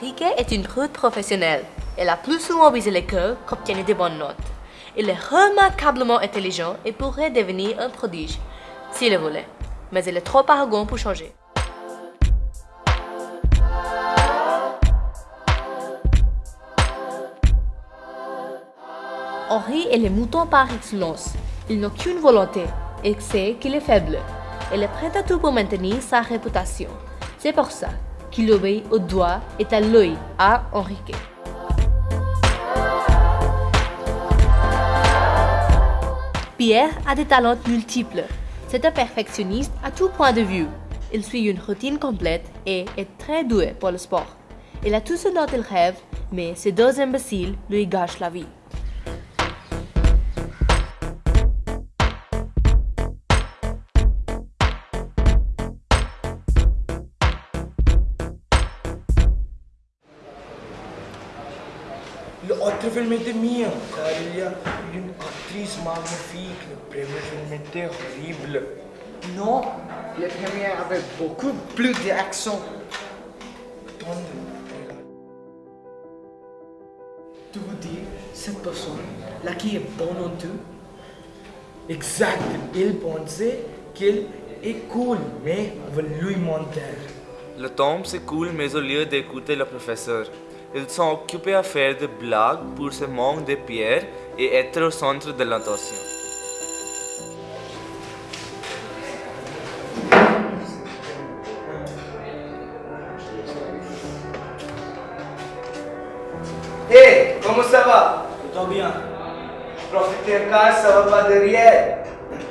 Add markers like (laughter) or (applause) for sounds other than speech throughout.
Enrique est une prude professionnelle. Elle a plus souvent visé l'école qu'obtenu de bonnes notes. Il est remarquablement intelligent et pourrait devenir un prodige, s'il le voulait. Mais il est trop arrogant pour changer. Henri est le mouton par excellence. Il n'a aucune volonté et sait qu'il est faible. Il est prêt à tout pour maintenir sa réputation. C'est pour ça qu'il obéit au doigt et à l'œil à Enrique. Pierre a des talents multiples. C'est un perfectionniste à tout point de vue. Il suit une routine complète et est très doué pour le sport. Il a tout ce dont il rêve, mais ces deux imbéciles lui gâchent la vie. L'autre film était mien, car il y a une actrice magnifique. Le premier film était horrible. Non, le premier avait beaucoup plus d'action. Tu veux dire, cette personne, là qui est bonne en tout, Exact, il pensait qu'il est cool, mais on va lui mentir. Le temps s'écoule, mais au lieu d'écouter le professeur, ils sont occupés à faire des blagues pour se manque de pierre et être au centre de l'attention. Hé, comment ça va? Tout bien. Profitez car ça va pas derrière.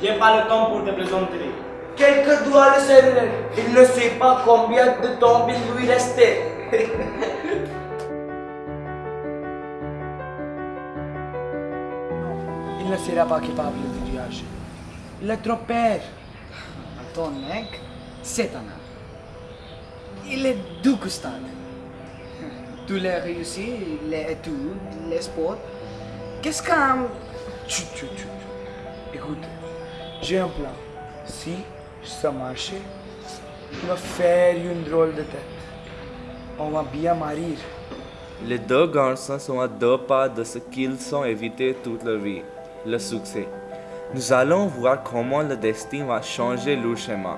J'ai pas le temps pour te plaisanteries. Quelqu'un doit le savoir. Il ne sait pas combien de temps il lui restait. (laughs) sera pas capable de voyager. Il est trop père. ton mec, c'est un art. Il est dégustant. Tous les réussites, les études, les sports. Qu'est-ce qu'un... Écoute, j'ai un plan. Si ça marche, on va faire une drôle de tête. On va bien marier. Les deux garçons sont à deux pas de ce qu'ils ont évité toute leur vie, le succès. Nous allons voir comment le destin va changer leur chemin.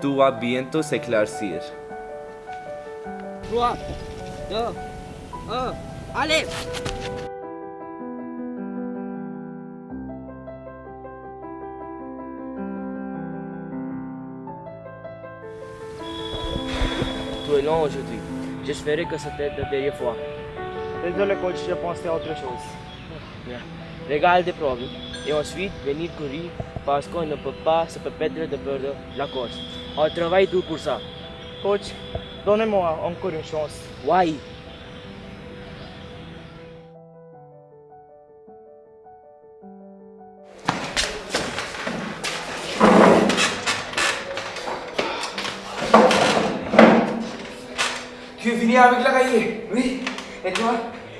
Tout va bientôt s'éclaircir. 3, 2, 1, allez Tu es long aujourd'hui. J'espérais que c'était la dernière fois. Désolé coach, j'ai pensé à autre chose. Regarde des problèmes. Et ensuite, venir courir parce qu'on ne peut pas se permettre de perdre la course. On travaille tout pour ça. Coach, donnez-moi encore une chance. Why? Tu es venu avec la cahier Oui. Et toi,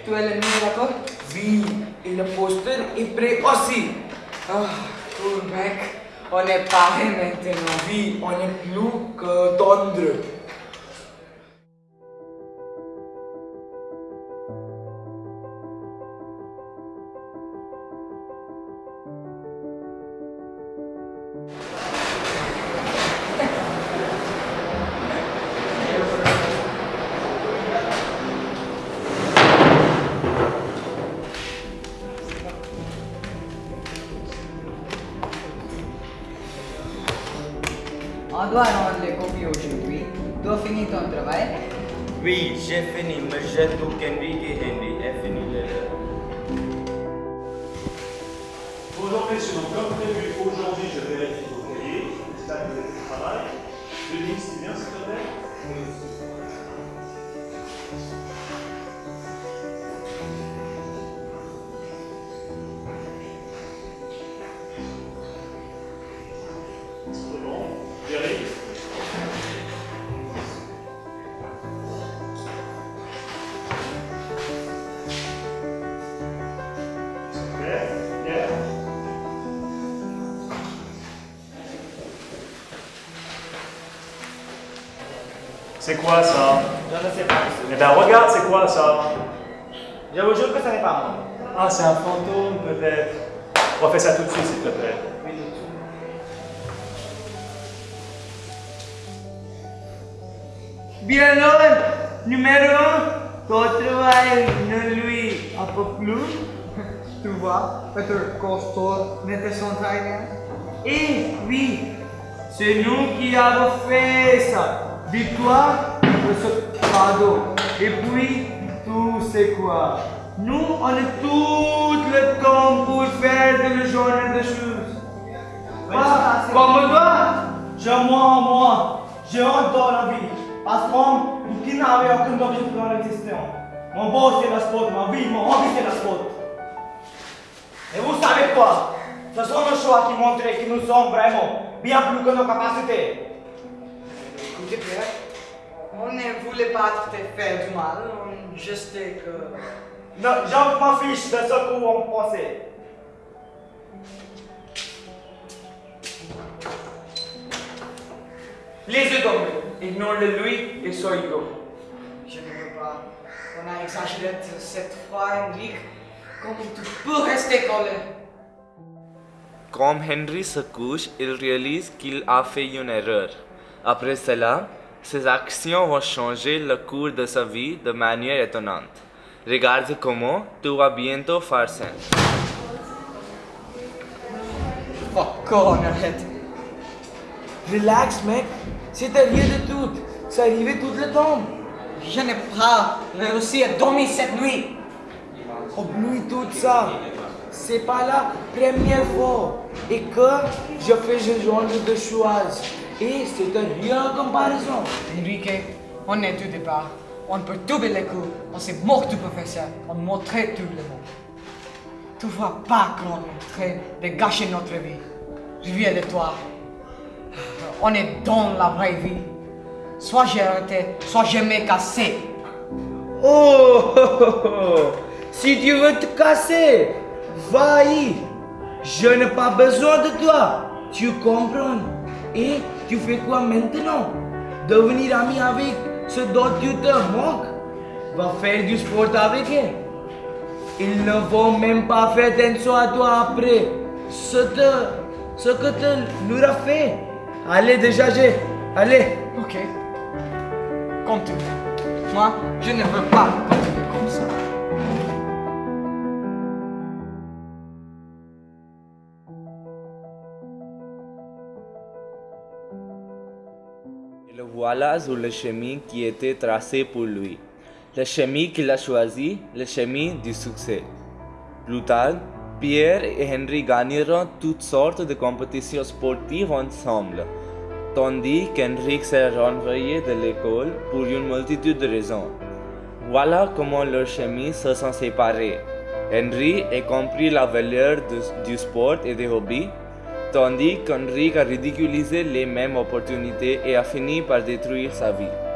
tu es l'ennemi de l'accord Oui. Et le poster est prêt aussi. Ah, cool mec. On est pareil maintenant. Oui, on est plus que tendre. On doit rendre les copies aujourd'hui. Tu as fini ton travail Oui, j'ai fini, mais j'ai tout qu'Henry et Henry C'est quoi ça? Je ne sais pas. Eh bien, regarde, c'est quoi ça? Je vous jure que ce n'est pas moi. Ah, c'est un fantôme peut-être. Refais ça tout de suite, s'il te plaît. Bien l'homme, numéro 1, ne lui un peu plus. Tu vois, Peter Costor n'était son taille. Et oui, c'est nous qui avons fait ça. Victoire ce cadeau. Et puis, tout c'est quoi Nous, on a tout le temps pour faire de genre de choses. Pas comme toi. Je moi, moi, je rentre dans la vie. Parce que nous qui n'avons aucun objectif dans l'existence. Mon boss c'est la sport, ma vie, mon hobby c'est la sport. Et vous savez quoi Ce sont nos choix qui montrent que nous sommes vraiment bien plus que nos capacités. Écoutez, Pierre, on ne voulait pas te faire du mal, on juste que... Non, je m'en fiche de ce que vous pensez. Les yeux tombés. Ignore-le lui et son ego. Je ne veux pas. On a exagéré cette fois, Henrik. Comment tu peux rester collé Comme Henry se couche, il réalise qu'il a fait une erreur. Après cela, ses actions vont changer le cours de sa vie de manière étonnante. Regarde comment tout va bientôt faire sens. Fuck on, arrête. Relax, mec. C'était rien de tout. Ça arrivait tout le temps. Je n'ai pas réussi à dormir cette nuit. Oublie tout ça. C'est pas la première fois. Et que je fais ce genre de choses. Et c'est rien en comparaison. Enrique, on est tout départ. On peut doubler les coups. On s'est mort du professeur. On montrait tout le monde. Tu vois pas qu'on est en train de gâcher notre vie. Je viens de toi. On est dans la vraie vie. Soit j'ai arrêté, soit je m'ai cassé. Oh, oh, oh, oh. si tu veux te casser, va-y. Je n'ai pas besoin de toi. Tu comprends? Et tu fais quoi maintenant? Devenir ami avec ce dont tu te manques? Va faire du sport avec elle. Ils ne vont même pas faire attention à toi après ce, que tu leur as fait. Allez, dégager. Allez. Ok. Continue. Moi, je ne veux pas le voilà sur le chemin qui était tracé pour lui. Le chemin qu'il a choisi, le chemin du succès. Plus tard, Pierre et Henry gagneront toutes sortes de compétitions sportives ensemble, tandis qu'Henrik s'est renvoyé de l'école pour une multitude de raisons. Voilà comment leurs chemins se sont séparés. Henry a compris la valeur du, du sport et des hobbies, tandis qu'Henrik a ridiculisé les mêmes opportunités et a fini par détruire sa vie.